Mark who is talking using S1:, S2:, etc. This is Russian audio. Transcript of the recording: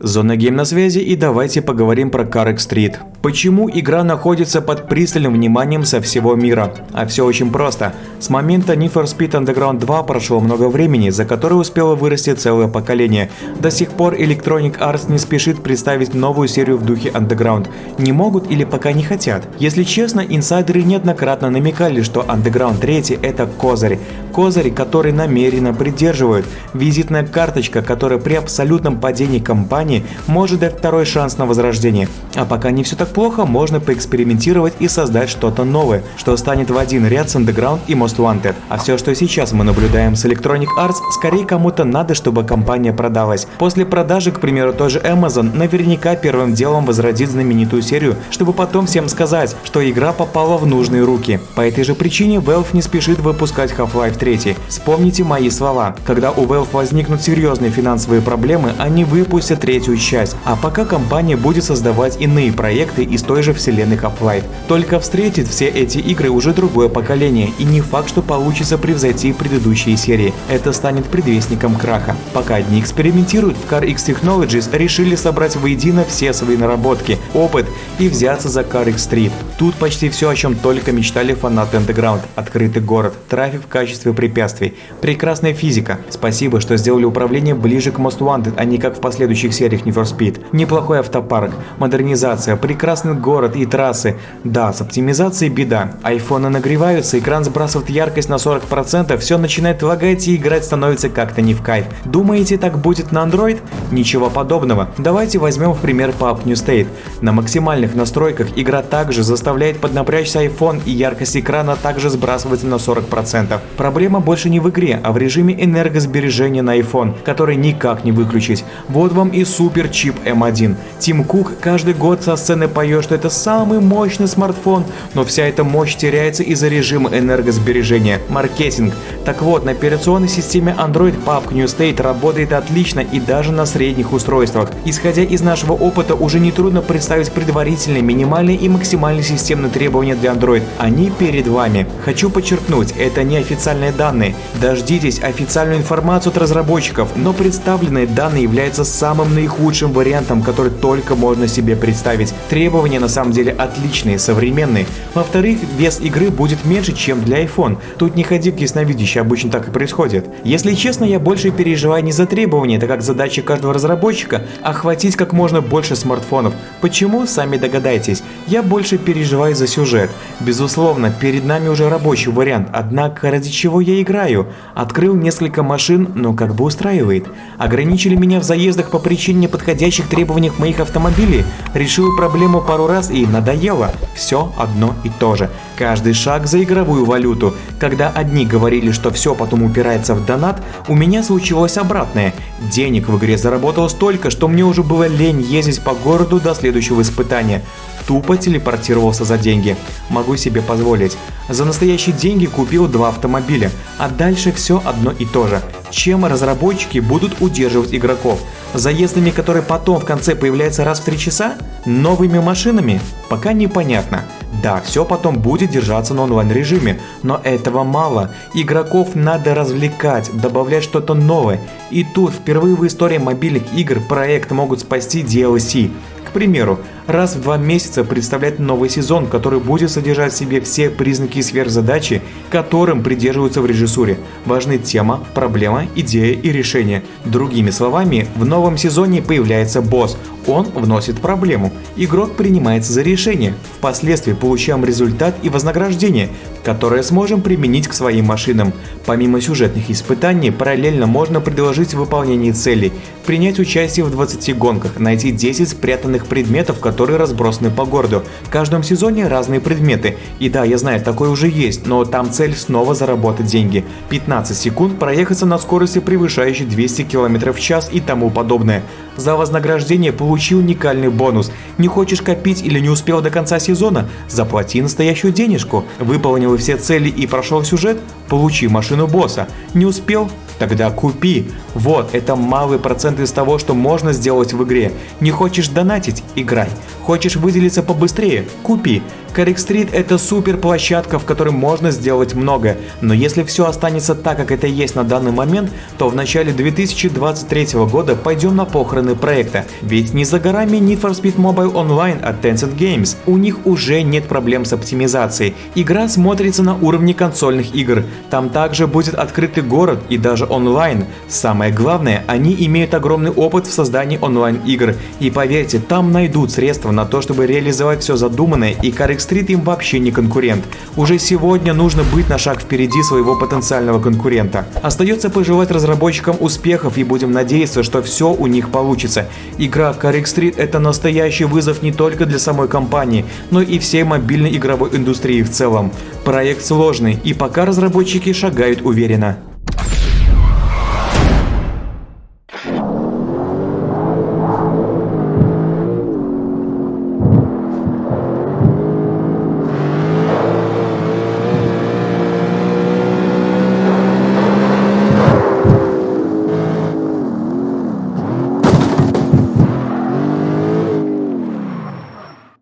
S1: Зона Гейм на связи и давайте поговорим про Карек Стрит. Почему игра находится под пристальным вниманием со всего мира? А все очень просто. С момента Need for Speed Underground 2 прошло много времени, за которое успело вырасти целое поколение. До сих пор Electronic Arts не спешит представить новую серию в духе Underground. Не могут или пока не хотят. Если честно, инсайдеры неоднократно намекали, что Underground 3 это козырь. Козырь, который намеренно придерживают. Визитная карточка, которая при абсолютном падении компании компании может дать второй шанс на возрождение. А пока не все так плохо, можно поэкспериментировать и создать что-то новое, что станет в один ряд с Underground и Most Wanted. А все, что сейчас мы наблюдаем с Electronic Arts, скорее кому-то надо, чтобы компания продалась. После продажи, к примеру, той же Amazon, наверняка первым делом возродит знаменитую серию, чтобы потом всем сказать, что игра попала в нужные руки. По этой же причине Valve не спешит выпускать Half-Life 3. Вспомните мои слова. Когда у Valve возникнут серьезные финансовые проблемы, они выпустят третий третью часть, а пока компания будет создавать иные проекты из той же вселенной Half-Life. Только встретит все эти игры уже другое поколение, и не факт, что получится превзойти предыдущие серии. Это станет предвестником краха. Пока одни экспериментируют, в CarX Technologies решили собрать воедино все свои наработки, опыт и взяться за CarX Street. Тут почти все, о чем только мечтали фанаты Underground. Открытый город, трафик в качестве препятствий, прекрасная физика. Спасибо, что сделали управление ближе к Most Wanted, а не как в последующих сериях сериях Need for Speed. Неплохой автопарк, модернизация, прекрасный город и трассы. Да, с оптимизацией беда. Айфоны нагреваются, экран сбрасывает яркость на 40%, все начинает лагать и играть становится как-то не в кайф. Думаете, так будет на Android? Ничего подобного. Давайте возьмем в пример Pub New State. На максимальных настройках игра также заставляет поднапрячься iPhone и яркость экрана также сбрасывается на 40%. Проблема больше не в игре, а в режиме энергосбережения на iPhone, который никак не выключить. Вот вам и супер чип M1. Тим Кук каждый год со сцены поет, что это самый мощный смартфон, но вся эта мощь теряется из-за режима энергосбережения. Маркетинг. Так вот, на операционной системе Android PUBG New State работает отлично и даже на средних устройствах. Исходя из нашего опыта, уже нетрудно представить предварительные, минимальные и максимальные системные требования для Android. Они перед вами. Хочу подчеркнуть, это не официальные данные. Дождитесь официальную информацию от разработчиков, но представленные данные являются самым наихудшим вариантом, который только можно себе представить. Требования на самом деле отличные, современные. Во-вторых, вес игры будет меньше, чем для iPhone. Тут не ходи к ясновидящей, обычно так и происходит. Если честно, я больше переживаю не за требования, так как задача каждого разработчика охватить как можно больше смартфонов. Почему, сами догадайтесь. Я больше переживаю за сюжет. Безусловно, перед нами уже рабочий вариант, однако ради чего я играю? Открыл несколько машин, но как бы устраивает. Ограничили меня в заездах по причине неподходящих требованиях моих автомобилей, решил проблему пару раз и надоело. Все одно и то же. Каждый шаг за игровую валюту. Когда одни говорили, что все потом упирается в донат, у меня случилось обратное. Денег в игре заработал столько, что мне уже было лень ездить по городу до следующего испытания тупо телепортировался за деньги. Могу себе позволить. За настоящие деньги купил два автомобиля, а дальше все одно и то же. Чем разработчики будут удерживать игроков? Заездами, которые потом в конце появляются раз в три часа? Новыми машинами? Пока непонятно. Да, все потом будет держаться на онлайн режиме, но этого мало. Игроков надо развлекать, добавлять что-то новое. И тут впервые в истории мобильных игр проект могут спасти DLC. К примеру, раз в два месяца представлять новый сезон, который будет содержать в себе все признаки сверхзадачи, которым придерживаются в режиссуре. Важны тема, проблема, идея и решение. Другими словами, в новом сезоне появляется босс, он вносит проблему, игрок принимается за решение, впоследствии получаем результат и вознаграждение, которое сможем применить к своим машинам. Помимо сюжетных испытаний, параллельно можно предложить выполнение целей, принять участие в 20 гонках, найти 10 спрятанных предметов, которые которые разбросаны по городу. В каждом сезоне разные предметы. И да, я знаю, такое уже есть, но там цель снова заработать деньги. 15 секунд проехаться на скорости превышающей 200 км в час и тому подобное. За вознаграждение получи уникальный бонус. Не хочешь копить или не успел до конца сезона? Заплати настоящую денежку. Выполнил все цели и прошел сюжет? Получи машину босса. Не успел? Тогда купи. Вот, это малый процент из того, что можно сделать в игре. Не хочешь донатить? Играй. Хочешь выделиться побыстрее? Купи. Street это супер площадка, в которой можно сделать много, но если все останется так, как это есть на данный момент, то в начале 2023 года пойдем на похороны проекта, ведь не за горами Need for Speed Mobile Online от Tencent Games, у них уже нет проблем с оптимизацией, игра смотрится на уровне консольных игр, там также будет открытый город и даже онлайн. Самое главное, они имеют огромный опыт в создании онлайн игр, и поверьте, там найдут средства на то, чтобы реализовать все задуманное, и Carrick Street им вообще не конкурент. Уже сегодня нужно быть на шаг впереди своего потенциального конкурента. Остается пожелать разработчикам успехов и будем надеяться, что все у них получится. Игра Carrick Street это настоящий вызов не только для самой компании, но и всей мобильной игровой индустрии в целом. Проект сложный и пока разработчики шагают уверенно.